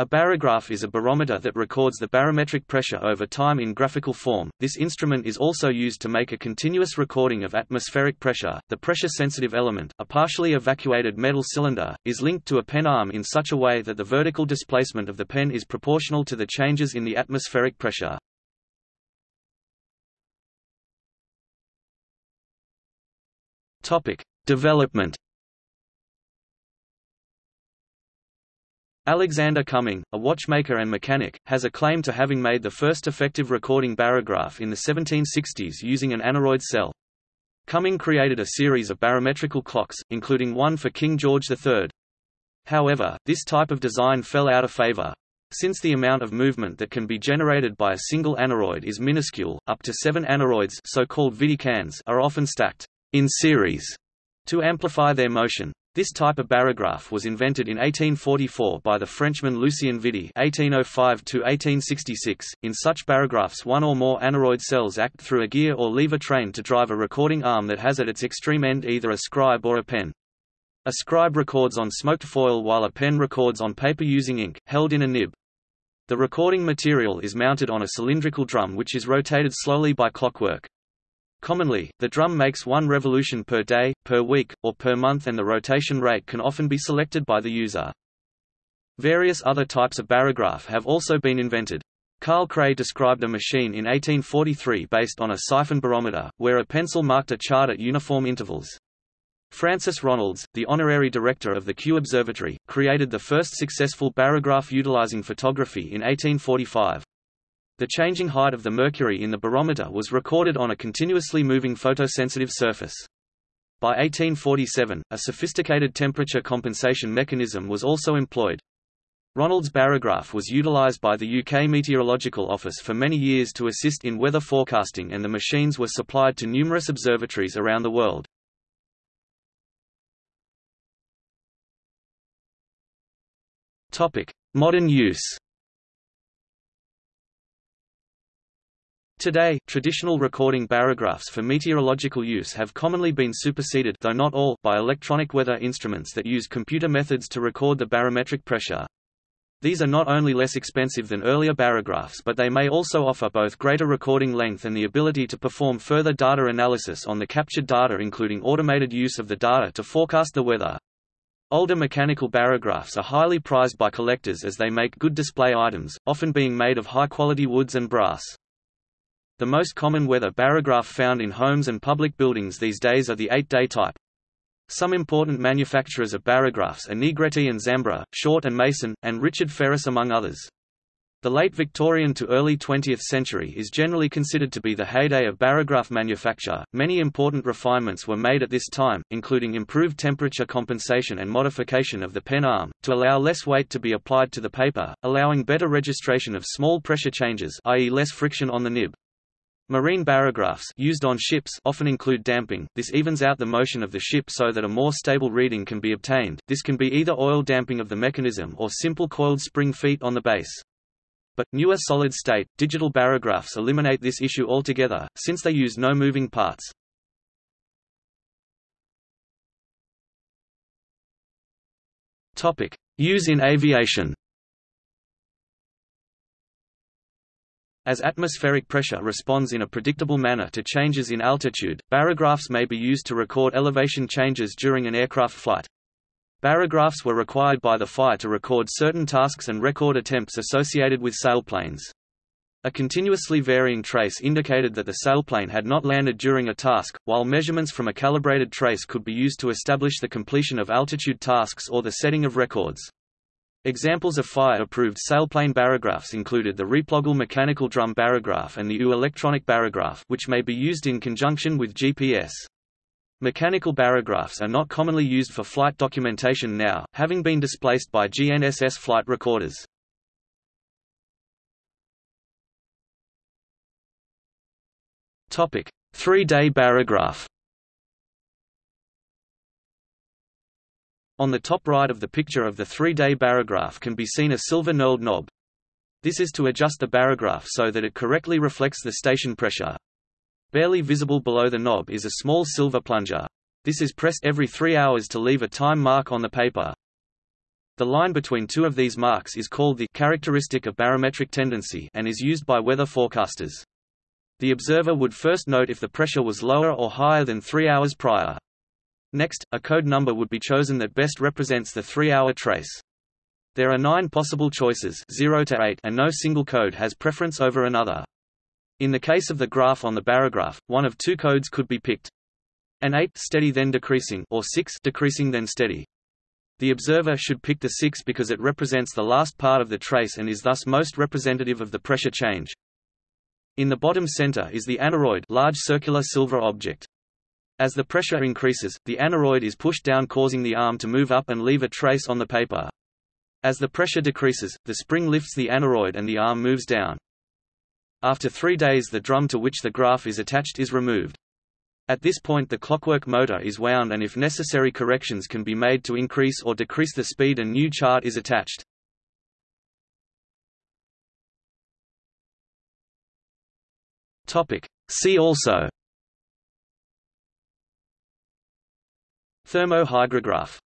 A barograph is a barometer that records the barometric pressure over time in graphical form. This instrument is also used to make a continuous recording of atmospheric pressure. The pressure sensitive element, a partially evacuated metal cylinder, is linked to a pen arm in such a way that the vertical displacement of the pen is proportional to the changes in the atmospheric pressure. Topic: Development Alexander Cumming, a watchmaker and mechanic, has a claim to having made the first effective recording barograph in the 1760s using an aneroid cell. Cumming created a series of barometrical clocks, including one for King George III. However, this type of design fell out of favor. Since the amount of movement that can be generated by a single aneroid is minuscule, up to seven aneroids so-called are often stacked in series to amplify their motion. This type of barograph was invented in 1844 by the Frenchman Lucien Vidie (1805–1866). In such barographs, one or more aneroid cells act through a gear or lever train to drive a recording arm that has at its extreme end either a scribe or a pen. A scribe records on smoked foil while a pen records on paper using ink, held in a nib. The recording material is mounted on a cylindrical drum which is rotated slowly by clockwork. Commonly, the drum makes one revolution per day, per week, or per month and the rotation rate can often be selected by the user. Various other types of barograph have also been invented. Karl Kreil described a machine in 1843 based on a siphon barometer, where a pencil marked a chart at uniform intervals. Francis Ronalds, the honorary director of the Kew Observatory, created the first successful barograph utilizing photography in 1845. The changing height of the mercury in the barometer was recorded on a continuously moving photosensitive surface. By 1847, a sophisticated temperature compensation mechanism was also employed. Ronalds' barograph was utilized by the UK Meteorological Office for many years to assist in weather forecasting and the machines were supplied to numerous observatories around the world. Modern use Today, traditional recording barographs for meteorological use have commonly been superseded though not all by electronic weather instruments that use computer methods to record the barometric pressure. These are not only less expensive than earlier barographs but they may also offer both greater recording length and the ability to perform further data analysis on the captured data including automated use of the data to forecast the weather. Older mechanical barographs are highly prized by collectors as they make good display items, often being made of high-quality woods and brass. The most common weather barograph found in homes and public buildings these days are the 8-day type. Some important manufacturers of barographs are Negretti and Zambra, Short and Mason, and Richard Frères among others. The late Victorian to early 20th century is generally considered to be the heyday of barograph manufacture. Many important refinements were made at this time, including improved temperature compensation and modification of the pen arm, to allow less weight to be applied to the paper, allowing better registration of small pressure changes i.e. less friction on the nib. Marine barographs used on ships often include damping. This evens out the motion of the ship so that a more stable reading can be obtained. This can be either oil damping of the mechanism or simple coiled spring feet on the base. But, newer solid-state, digital barographs eliminate this issue altogether, since they use no moving parts. Use in aviation As atmospheric pressure responds in a predictable manner to changes in altitude, barographs may be used to record elevation changes during an aircraft flight. Barographs were required by the FAI to record certain tasks and record attempts associated with sailplanes. A continuously varying trace indicated that the sailplane had not landed during a task, while measurements from a calibrated trace could be used to establish the completion of altitude tasks or the setting of records. Examples of FAI-approved sailplane barographs included the Replogle mechanical drum barograph and the U electronic barograph which may be used in conjunction with GPS. Mechanical barographs are not commonly used for flight documentation now, having been displaced by GNSS flight recorders. Three-day barograph On the top right of the picture of the three-day barograph can be seen a silver knurled knob. This is to adjust the barograph so that it correctly reflects the station pressure. Barely visible below the knob is a small silver plunger. This is pressed every three hours to leave a time mark on the paper. The line between two of these marks is called the characteristic of barometric tendency and is used by weather forecasters. The observer would first note if the pressure was lower or higher than three hours prior. Next, a code number would be chosen that best represents the three-hour trace. There are nine possible choices 0 to 8 and no single code has preference over another. In the case of the graph on the barograph, one of two codes could be picked. An 8 steady then decreasing or 6 decreasing then steady. The observer should pick the 6 because it represents the last part of the trace and is thus most representative of the pressure change. In the bottom center is the aneroid large circular silver object. As the pressure increases, the aneroid is pushed down causing the arm to move up and leave a trace on the paper. As the pressure decreases, the spring lifts the aneroid and the arm moves down. After three days the drum to which the graph is attached is removed. At this point the clockwork motor is wound and if necessary corrections can be made to increase or decrease the speed a new chart is attached. See also Thermohygrograph